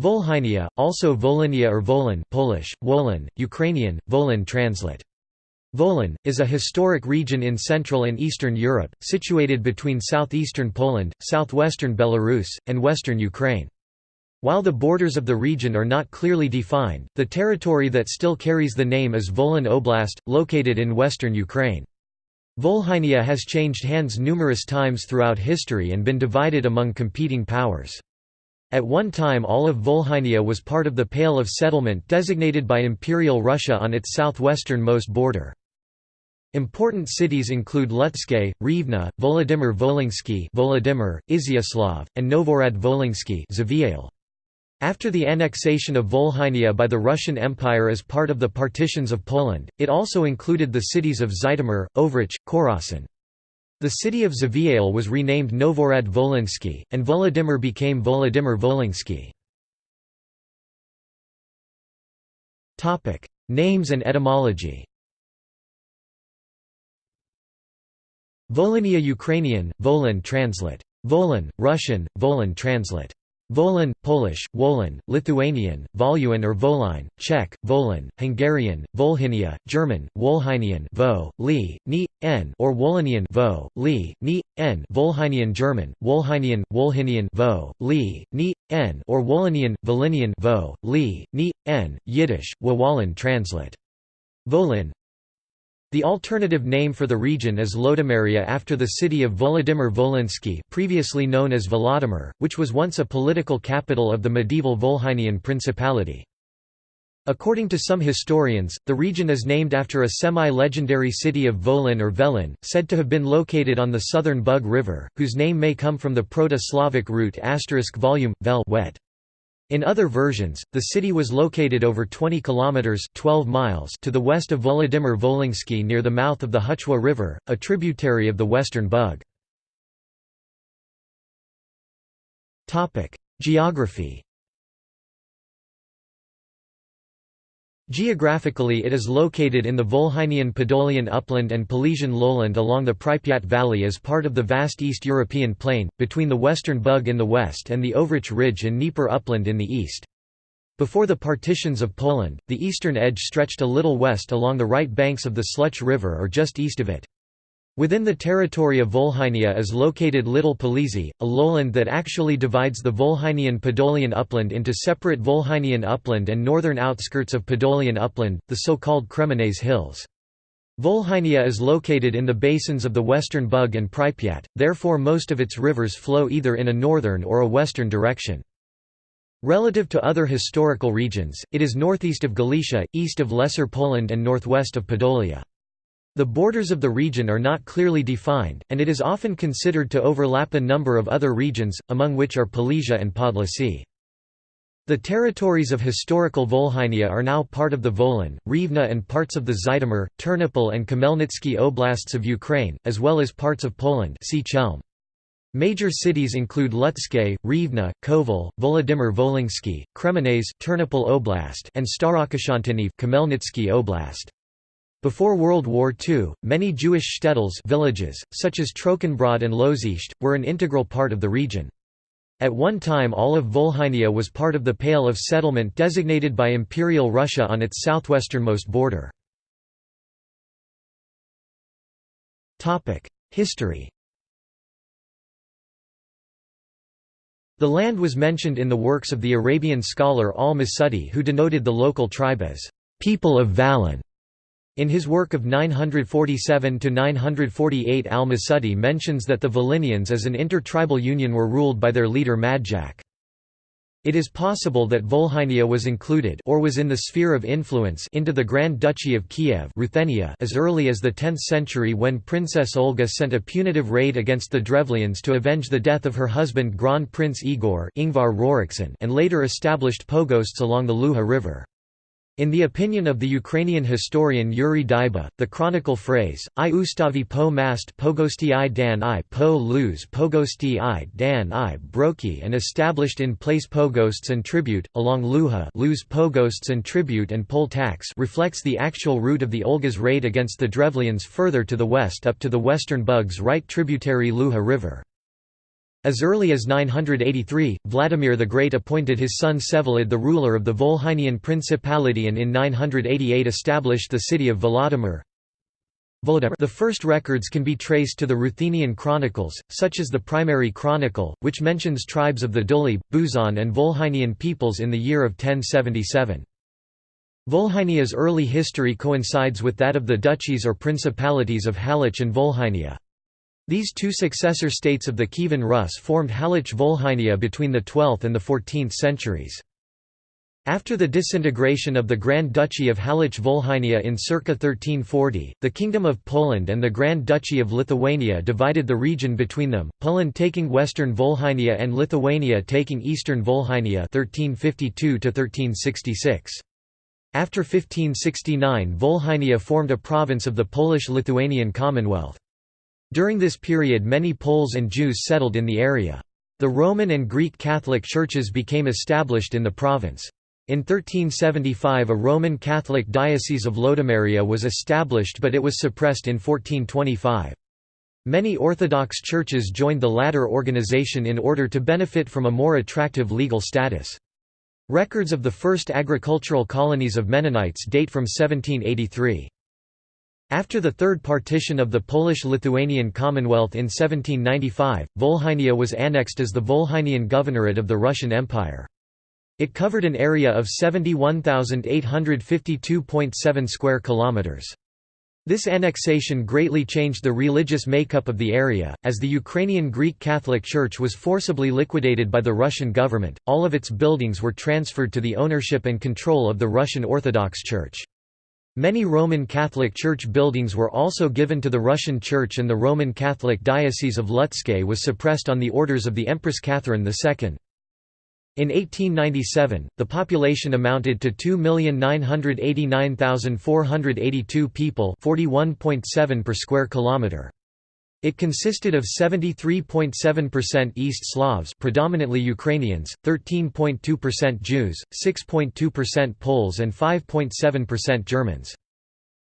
Volhynia, also Volhynia or Volyn Polish, Wolin, Ukrainian, Volyn translate. Volyn, is a historic region in Central and Eastern Europe, situated between southeastern Poland, southwestern Belarus, and western Ukraine. While the borders of the region are not clearly defined, the territory that still carries the name is Volyn Oblast, located in western Ukraine. Volhynia has changed hands numerous times throughout history and been divided among competing powers. At one time all of Volhynia was part of the Pale of Settlement designated by Imperial Russia on its southwestern-most border. Important cities include Lutsk, Rivne, Volodymyr Volinsky Volodymyr, Izyaslav, and Novorad Volinsky After the annexation of Volhynia by the Russian Empire as part of the partitions of Poland, it also included the cities of Zhytomyr, Ovruch, Korosten. The city of Zvyal was renamed Novorad Volinsky, and Volodymyr became Volodymyr Volinsky. Names and etymology Volhynia Ukrainian, Volyn translate. Volyn, Russian, Volyn translate. Volyn, Polish, Wolin, Lithuanian, Voluin or Voline, Czech, Volin, Hungarian, Volhynia, German, Wolhynian Vo, Li, Ni, N or Wolinian Vo, Li, Ni, N Volhynian German, Wolhynian, Wolhynian Vo, Li, Ni, N or Wolinian, Volinian Vo, Li, Ni, N, Yiddish, Wawalin translate. Volin, the alternative name for the region is Lodomeria after the city of Volodymyr Volinsky previously known as Volodymyr, which was once a political capital of the medieval Volhynian Principality. According to some historians, the region is named after a semi-legendary city of Volyn or Velin, said to have been located on the southern Bug River, whose name may come from the Proto-Slavic root volume, vel wet. In other versions, the city was located over 20 kilometers 12 miles to the west of Volodymyr Volinsky near the mouth of the Huczwa River, a tributary of the Western Bug. Topic: Geography. Geographically it is located in the Volhynian Podolian upland and Polesian lowland along the Pripyat Valley as part of the vast East European plain, between the Western Bug in the west and the Ovruch Ridge and Dnieper upland in the east. Before the partitions of Poland, the eastern edge stretched a little west along the right banks of the Sluch River or just east of it. Within the territory of Volhynia is located Little Polesy, a lowland that actually divides the Volhynian Podolian upland into separate Volhynian upland and northern outskirts of Podolian upland, the so-called Kremenets Hills. Volhynia is located in the basins of the Western Bug and Pripyat, therefore most of its rivers flow either in a northern or a western direction. Relative to other historical regions, it is northeast of Galicia, east of Lesser Poland and northwest of Podolia. The borders of the region are not clearly defined, and it is often considered to overlap a number of other regions, among which are Polesia and Podlasie. The territories of historical Volhynia are now part of the Volyn, Rivne and parts of the Zhytomyr, Ternopil and Khmelnytsky oblasts of Ukraine, as well as parts of Poland. Major cities include Lutsk, Rivne, Kovel, Volodymyr Volinsky, Kremenets Ternopil Oblast and Starokoshantyniv Khmelnytsky Oblast. Before World War II, many Jewish shtetls villages, such as Trochenbrod and Lozisht, were an integral part of the region. At one time all of Volhynia was part of the Pale of Settlement designated by Imperial Russia on its southwesternmost border. History The land was mentioned in the works of the Arabian scholar al-Masudi who denoted the local tribe as, "...people of Valin", in his work of 947–948 al-Masudi mentions that the Volhynians as an inter-tribal union were ruled by their leader Madjak. It is possible that Volhynia was included or was in the sphere of influence into the Grand Duchy of Kiev Ruthenia as early as the 10th century when Princess Olga sent a punitive raid against the Drevlians to avenge the death of her husband Grand Prince Igor and later established pogosts along the Luha River. In the opinion of the Ukrainian historian Yuri Dyba, the chronicle phrase, I ustavi po mast pogosti i dan i po luz pogosti i dan i broki and established in place pogosts and tribute, along Luha luz pogosts and tribute and poll tax reflects the actual route of the Olga's raid against the Drevlians further to the west up to the western Bugs right tributary Luha River. As early as 983, Vladimir the Great appointed his son Vsevolod the ruler of the Volhynian Principality and in 988 established the city of Volodymyr. The first records can be traced to the Ruthenian chronicles, such as the Primary Chronicle, which mentions tribes of the Duli, Buzan and Volhynian peoples in the year of 1077. Volhynia's early history coincides with that of the duchies or principalities of Halych and Volhynia. These two successor states of the Kievan Rus formed Halych Volhynia between the 12th and the 14th centuries. After the disintegration of the Grand Duchy of Halych Volhynia in circa 1340, the Kingdom of Poland and the Grand Duchy of Lithuania divided the region between them, Poland taking western Volhynia and Lithuania taking eastern Volhynia 1352 After 1569 Volhynia formed a province of the Polish-Lithuanian Commonwealth. During this period many Poles and Jews settled in the area. The Roman and Greek Catholic churches became established in the province. In 1375 a Roman Catholic diocese of Lodomeria was established but it was suppressed in 1425. Many Orthodox churches joined the latter organization in order to benefit from a more attractive legal status. Records of the first agricultural colonies of Mennonites date from 1783. After the third partition of the Polish-Lithuanian Commonwealth in 1795, Volhynia was annexed as the Volhynian Governorate of the Russian Empire. It covered an area of 71,852.7 square kilometers. This annexation greatly changed the religious makeup of the area, as the Ukrainian Greek Catholic Church was forcibly liquidated by the Russian government, all of its buildings were transferred to the ownership and control of the Russian Orthodox Church. Many Roman Catholic Church buildings were also given to the Russian Church and the Roman Catholic Diocese of Lutsk was suppressed on the orders of the Empress Catherine II. In 1897, the population amounted to 2,989,482 people 41.7 per square kilometre. It consisted of 73.7% East Slavs predominantly Ukrainians, 13.2% Jews, 6.2% Poles and 5.7% Germans.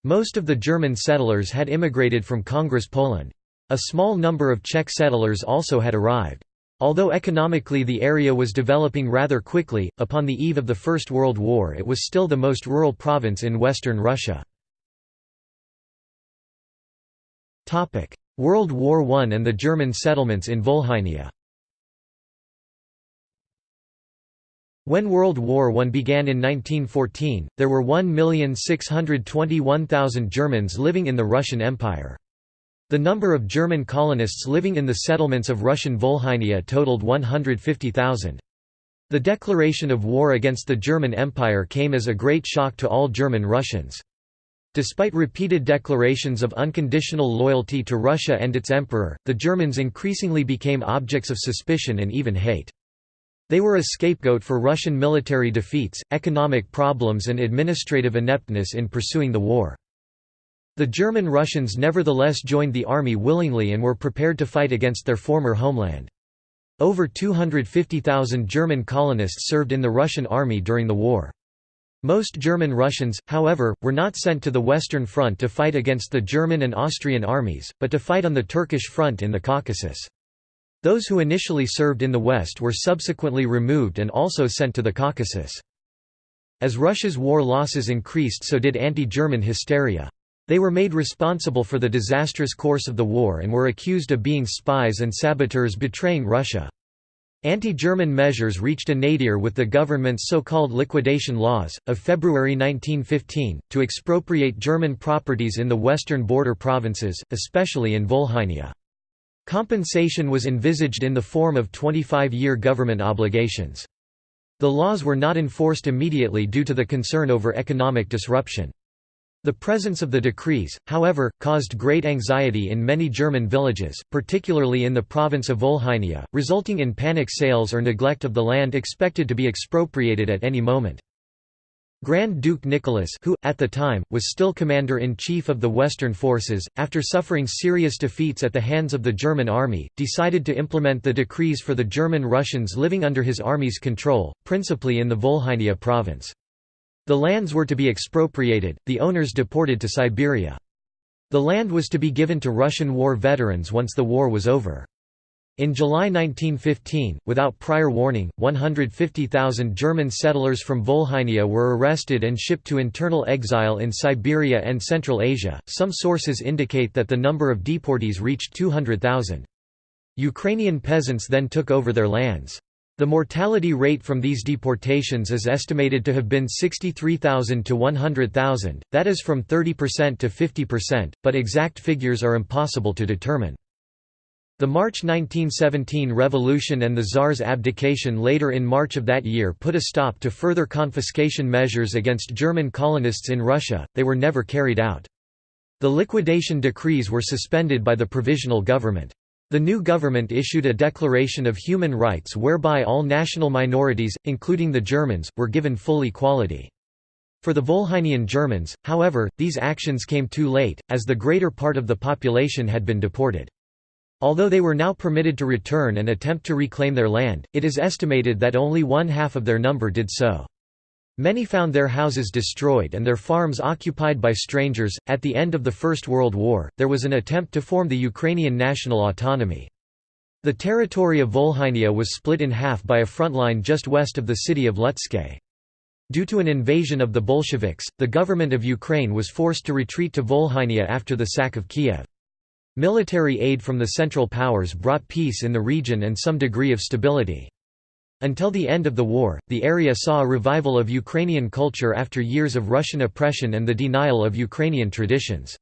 Most of the German settlers had immigrated from Congress Poland. A small number of Czech settlers also had arrived. Although economically the area was developing rather quickly, upon the eve of the First World War it was still the most rural province in western Russia. World War I and the German settlements in Volhynia When World War I began in 1914, there were 1,621,000 Germans living in the Russian Empire. The number of German colonists living in the settlements of Russian Volhynia totaled 150,000. The declaration of war against the German Empire came as a great shock to all German Russians. Despite repeated declarations of unconditional loyalty to Russia and its emperor, the Germans increasingly became objects of suspicion and even hate. They were a scapegoat for Russian military defeats, economic problems and administrative ineptness in pursuing the war. The German Russians nevertheless joined the army willingly and were prepared to fight against their former homeland. Over 250,000 German colonists served in the Russian army during the war. Most German Russians, however, were not sent to the Western Front to fight against the German and Austrian armies, but to fight on the Turkish front in the Caucasus. Those who initially served in the West were subsequently removed and also sent to the Caucasus. As Russia's war losses increased so did anti-German hysteria. They were made responsible for the disastrous course of the war and were accused of being spies and saboteurs betraying Russia. Anti-German measures reached a nadir with the government's so-called liquidation laws, of February 1915, to expropriate German properties in the western border provinces, especially in Volhynia. Compensation was envisaged in the form of 25-year government obligations. The laws were not enforced immediately due to the concern over economic disruption. The presence of the decrees, however, caused great anxiety in many German villages, particularly in the province of Volhynia, resulting in panic sales or neglect of the land expected to be expropriated at any moment. Grand Duke Nicholas who, at the time, was still commander-in-chief of the Western forces, after suffering serious defeats at the hands of the German army, decided to implement the decrees for the German Russians living under his army's control, principally in the Volhynia province. The lands were to be expropriated, the owners deported to Siberia. The land was to be given to Russian war veterans once the war was over. In July 1915, without prior warning, 150,000 German settlers from Volhynia were arrested and shipped to internal exile in Siberia and Central Asia. Some sources indicate that the number of deportees reached 200,000. Ukrainian peasants then took over their lands. The mortality rate from these deportations is estimated to have been 63,000 to 100,000, that is from 30% to 50%, but exact figures are impossible to determine. The March 1917 revolution and the Tsar's abdication later in March of that year put a stop to further confiscation measures against German colonists in Russia, they were never carried out. The liquidation decrees were suspended by the provisional government. The new government issued a Declaration of Human Rights whereby all national minorities, including the Germans, were given full equality. For the Volhynian Germans, however, these actions came too late, as the greater part of the population had been deported. Although they were now permitted to return and attempt to reclaim their land, it is estimated that only one half of their number did so. Many found their houses destroyed and their farms occupied by strangers. At the end of the First World War, there was an attempt to form the Ukrainian national autonomy. The territory of Volhynia was split in half by a front line just west of the city of Lutsk. Due to an invasion of the Bolsheviks, the government of Ukraine was forced to retreat to Volhynia after the sack of Kiev. Military aid from the Central Powers brought peace in the region and some degree of stability. Until the end of the war, the area saw a revival of Ukrainian culture after years of Russian oppression and the denial of Ukrainian traditions.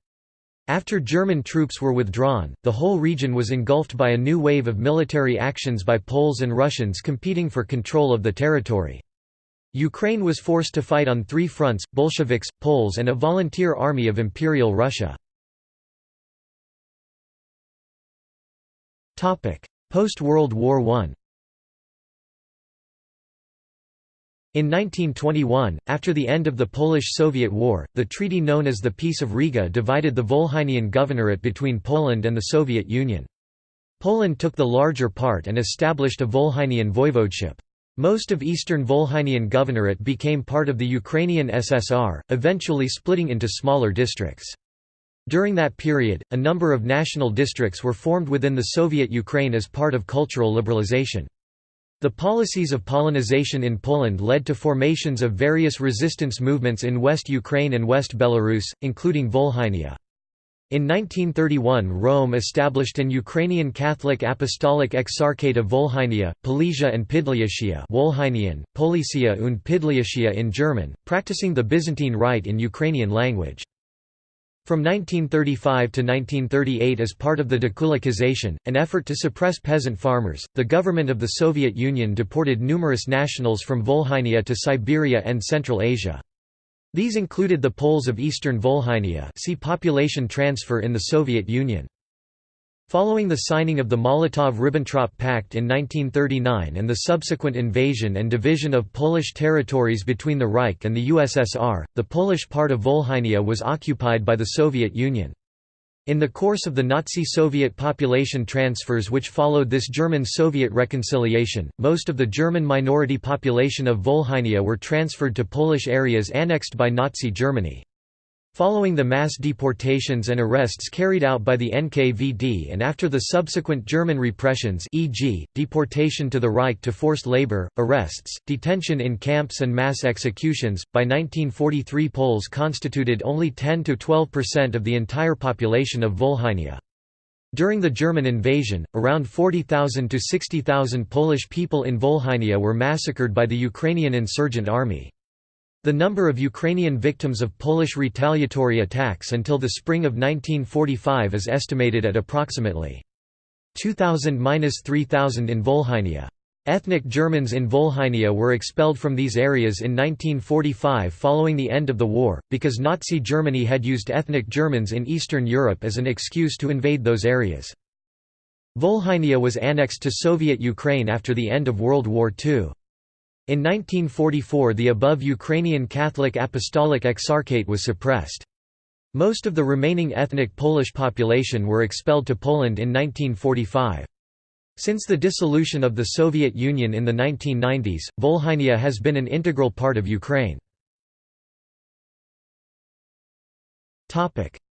After German troops were withdrawn, the whole region was engulfed by a new wave of military actions by Poles and Russians competing for control of the territory. Ukraine was forced to fight on three fronts, Bolsheviks, Poles and a volunteer army of Imperial Russia. Post-World War I In 1921, after the end of the Polish–Soviet War, the treaty known as the Peace of Riga divided the Volhynian Governorate between Poland and the Soviet Union. Poland took the larger part and established a Volhynian voivodeship. Most of eastern Volhynian Governorate became part of the Ukrainian SSR, eventually splitting into smaller districts. During that period, a number of national districts were formed within the Soviet Ukraine as part of cultural liberalization. The policies of Polonization in Poland led to formations of various resistance movements in West Ukraine and West Belarus, including Volhynia. In 1931 Rome established an Ukrainian Catholic Apostolic Exarchate of Volhynia, Polesia and Pidliatia Volhynian, Policia und Pidliatia in German, practicing the Byzantine Rite in Ukrainian language. From 1935 to 1938 as part of the dekulakization, an effort to suppress peasant farmers, the government of the Soviet Union deported numerous nationals from Volhynia to Siberia and Central Asia. These included the Poles of eastern Volhynia see population transfer in the Soviet Union. Following the signing of the Molotov–Ribbentrop Pact in 1939 and the subsequent invasion and division of Polish territories between the Reich and the USSR, the Polish part of Volhynia was occupied by the Soviet Union. In the course of the Nazi-Soviet population transfers which followed this German-Soviet reconciliation, most of the German minority population of Volhynia were transferred to Polish areas annexed by Nazi Germany. Following the mass deportations and arrests carried out by the NKVD and after the subsequent German repressions e.g., deportation to the Reich to forced labor, arrests, detention in camps and mass executions, by 1943 Poles constituted only 10–12% of the entire population of Volhynia. During the German invasion, around 40,000 to 60,000 Polish people in Volhynia were massacred by the Ukrainian insurgent army. The number of Ukrainian victims of Polish retaliatory attacks until the spring of 1945 is estimated at approximately 2,000–3,000 in Volhynia. Ethnic Germans in Volhynia were expelled from these areas in 1945 following the end of the war, because Nazi Germany had used ethnic Germans in Eastern Europe as an excuse to invade those areas. Volhynia was annexed to Soviet Ukraine after the end of World War II. In 1944 the above Ukrainian Catholic Apostolic Exarchate was suppressed. Most of the remaining ethnic Polish population were expelled to Poland in 1945. Since the dissolution of the Soviet Union in the 1990s, Volhynia has been an integral part of Ukraine.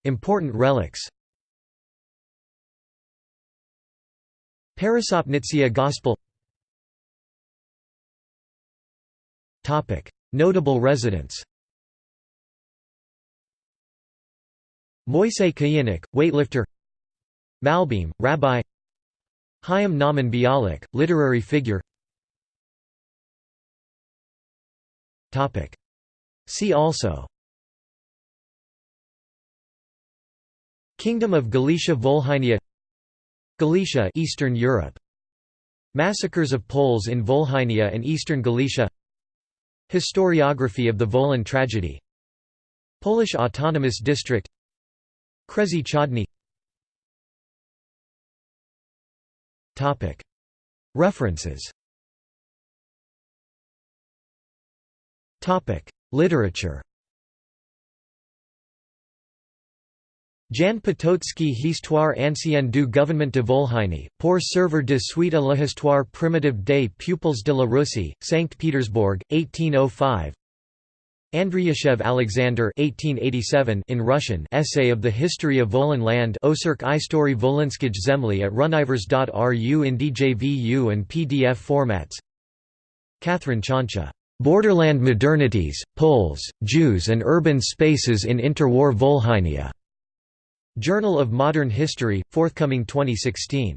Important relics Peresopnytsia Gospel Notable residents. Moisei Kayinuk, weightlifter. Malbim, rabbi. Chaim Nahman Bialik, literary figure. See also. Kingdom of Galicia Volhynia. Galicia Eastern Europe. Massacres of Poles in Volhynia and Eastern Galicia Historiography of the Volyn tragedy. Polish Autonomous District. Kresy Chodny References. Literature Jan Potocki Histoire ancienne du gouvernement de Volhynie, pour servir de suite à l'histoire primitive des pupils de la Russie, St. Petersburg, 1805 Andriyashev Alexander 1887 in Russian Essay of the History of Volyn Land Osurk Istory Volinskij Zemli at runivers.ru in DJVU and PDF formats. Kathryn Ciancia, "'Borderland Modernities, Poles, Jews and Urban Spaces in Interwar Volhynia' Journal of Modern History, forthcoming 2016.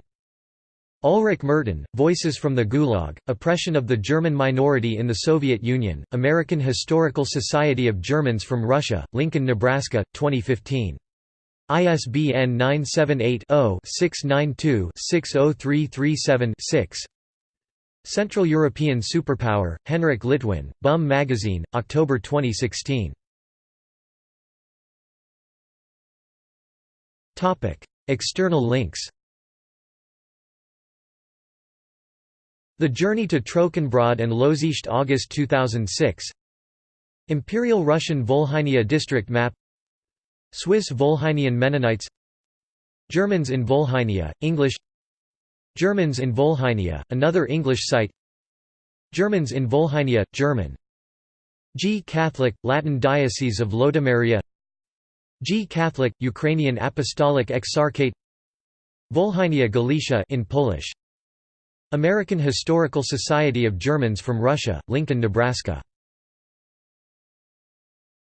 Ulrich Merten, Voices from the Gulag, Oppression of the German Minority in the Soviet Union, American Historical Society of Germans from Russia, Lincoln, Nebraska, 2015. ISBN 978-0-692-60337-6 Central European Superpower, Henryk Litwin, Bum Magazine, October 2016. External links The Journey to Trochenbrod and Lozisht August 2006 Imperial Russian Volhynia District Map. Swiss Volhynian Mennonites. Germans in Volhynia, English. Germans in Volhynia, another English site. Germans in Volhynia, German. G. Catholic, Latin Diocese of Lodomeria G. Catholic, Ukrainian Apostolic Exarchate. Volhynia Galicia in Polish. American Historical Society of Germans from Russia, Lincoln, Nebraska